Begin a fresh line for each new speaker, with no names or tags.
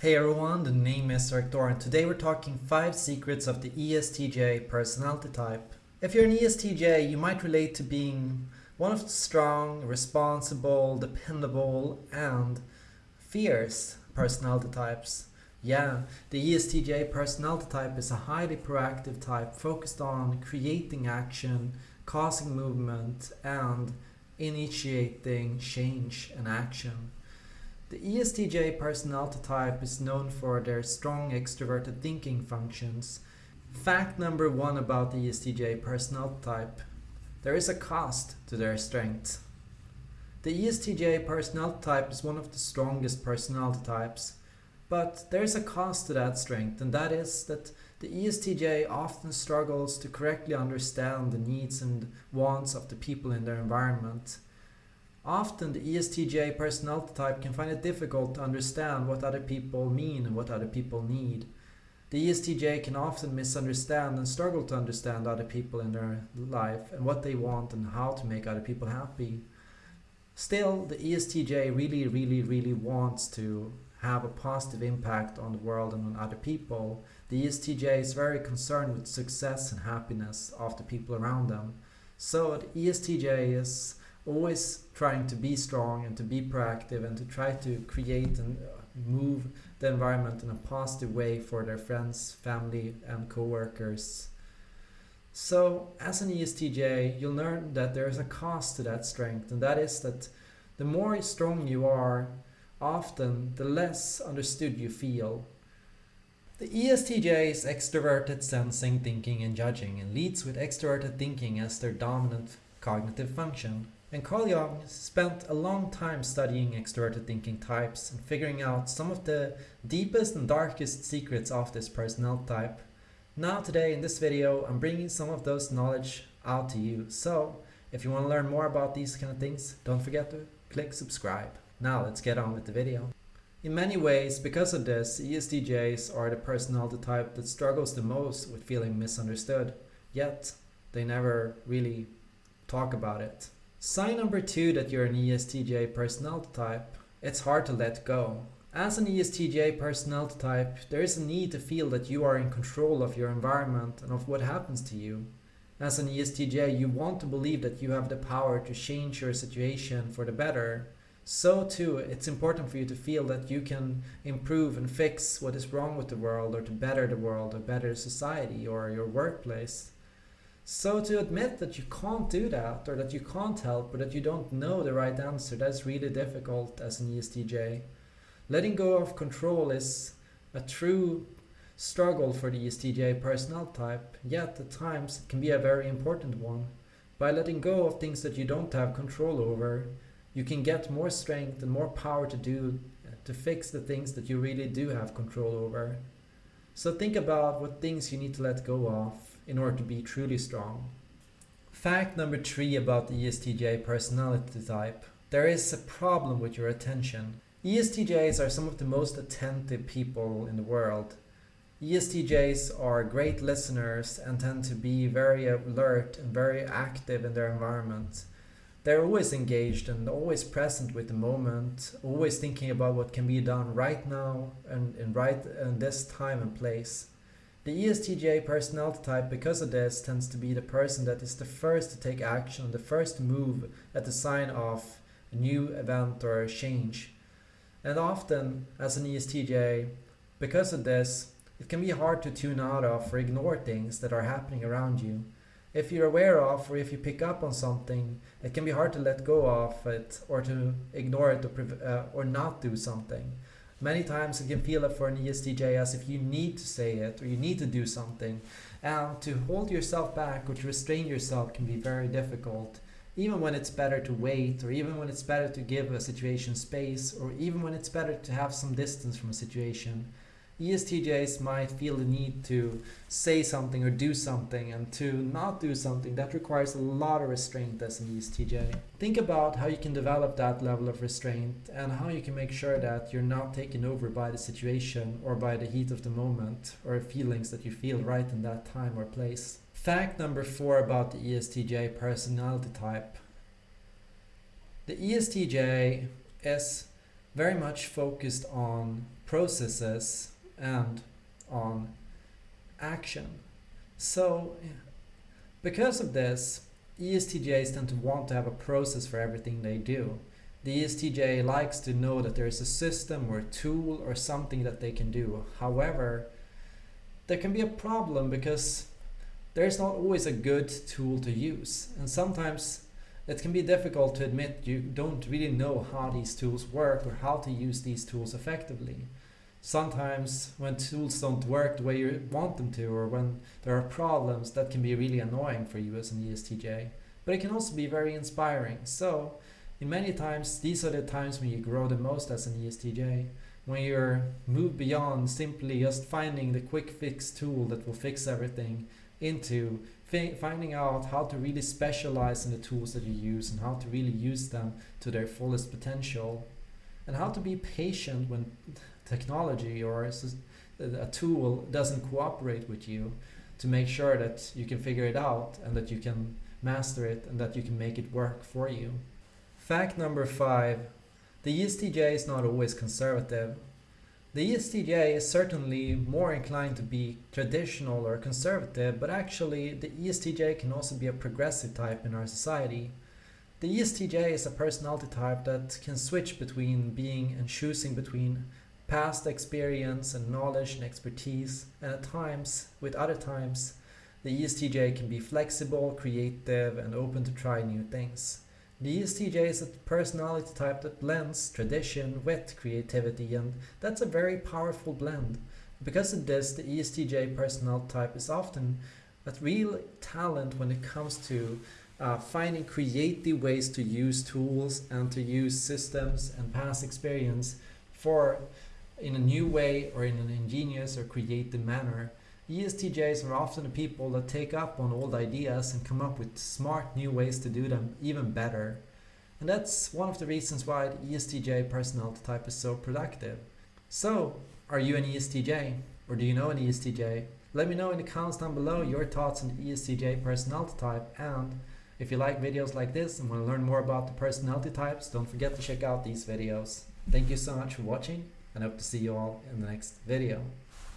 Hey everyone, the name is Rector and today we're talking 5 secrets of the ESTJ personality type. If you're an ESTJ, you might relate to being one of the strong, responsible, dependable, and fierce personality types. Yeah, the ESTJ personality type is a highly proactive type focused on creating action, causing movement, and initiating change and action. The ESTJ personality type is known for their strong extroverted thinking functions. Fact number one about the ESTJ personality type. There is a cost to their strength. The ESTJ personality type is one of the strongest personality types, but there is a cost to that strength and that is that the ESTJ often struggles to correctly understand the needs and wants of the people in their environment. Often the ESTJ personality type can find it difficult to understand what other people mean and what other people need. The ESTJ can often misunderstand and struggle to understand other people in their life and what they want and how to make other people happy. Still, the ESTJ really, really, really wants to have a positive impact on the world and on other people. The ESTJ is very concerned with success and happiness of the people around them. So the ESTJ is always trying to be strong and to be proactive and to try to create and uh, move the environment in a positive way for their friends, family and co-workers. So as an ESTJ, you'll learn that there is a cost to that strength and that is that the more strong you are, often the less understood you feel. The ESTJ is extroverted sensing, thinking and judging and leads with extroverted thinking as their dominant cognitive function. And Carl Jung spent a long time studying extroverted thinking types and figuring out some of the deepest and darkest secrets of this personality type. Now today in this video I'm bringing some of those knowledge out to you. So if you want to learn more about these kind of things, don't forget to click subscribe. Now let's get on with the video. In many ways, because of this, ESTJs are the personality type that struggles the most with feeling misunderstood, yet they never really talk about it. Sign number two that you're an ESTJ personality type. It's hard to let go. As an ESTJ personality type, there is a need to feel that you are in control of your environment and of what happens to you. As an ESTJ, you want to believe that you have the power to change your situation for the better. So too, it's important for you to feel that you can improve and fix what is wrong with the world or to better the world or better society or your workplace. So to admit that you can't do that or that you can't help or that you don't know the right answer, that's really difficult as an ESTJ. Letting go of control is a true struggle for the ESTJ personality type, yet at times it can be a very important one. By letting go of things that you don't have control over, you can get more strength and more power to do to fix the things that you really do have control over. So think about what things you need to let go of in order to be truly strong. Fact number three about the ESTJ personality type. There is a problem with your attention. ESTJs are some of the most attentive people in the world. ESTJs are great listeners and tend to be very alert and very active in their environment. They're always engaged and always present with the moment, always thinking about what can be done right now and in right in this time and place. The ESTJ personality type, because of this, tends to be the person that is the first to take action, the first to move at the sign of a new event or change. And often, as an ESTJ, because of this, it can be hard to tune out of or ignore things that are happening around you. If you're aware of or if you pick up on something, it can be hard to let go of it or to ignore it or, uh, or not do something. Many times it can feel it for an ESTJ as if you need to say it or you need to do something. And to hold yourself back or to restrain yourself can be very difficult. Even when it's better to wait or even when it's better to give a situation space or even when it's better to have some distance from a situation. ESTJs might feel the need to say something or do something and to not do something that requires a lot of restraint as an ESTJ. Think about how you can develop that level of restraint and how you can make sure that you're not taken over by the situation or by the heat of the moment or feelings that you feel right in that time or place. Fact number four about the ESTJ personality type. The ESTJ is very much focused on processes and on action. So because of this, ESTJs tend to want to have a process for everything they do. The ESTJ likes to know that there is a system or a tool or something that they can do. However, there can be a problem because there's not always a good tool to use. And sometimes it can be difficult to admit you don't really know how these tools work or how to use these tools effectively. Sometimes when tools don't work the way you want them to or when there are problems that can be really annoying for you as an ESTJ. But it can also be very inspiring. So in many times these are the times when you grow the most as an ESTJ. When you're moved beyond simply just finding the quick fix tool that will fix everything into finding out how to really specialize in the tools that you use and how to really use them to their fullest potential and how to be patient when technology or uh, a tool doesn't cooperate with you to make sure that you can figure it out and that you can master it and that you can make it work for you. Fact number five, the ESTJ is not always conservative the ESTJ is certainly more inclined to be traditional or conservative, but actually the ESTJ can also be a progressive type in our society. The ESTJ is a personality type that can switch between being and choosing between past experience and knowledge and expertise, and at times, with other times, the ESTJ can be flexible, creative, and open to try new things. The ESTJ is a personality type that blends tradition with creativity and that's a very powerful blend. Because of this, the ESTJ personality type is often a real talent when it comes to uh, finding creative ways to use tools and to use systems and past experience for in a new way or in an ingenious or creative manner ESTJs are often the people that take up on old ideas and come up with smart new ways to do them even better. And that's one of the reasons why the ESTJ personality type is so productive. So, are you an ESTJ? Or do you know an ESTJ? Let me know in the comments down below your thoughts on the ESTJ personality type and if you like videos like this and want to learn more about the personality types, don't forget to check out these videos. Thank you so much for watching and hope to see you all in the next video.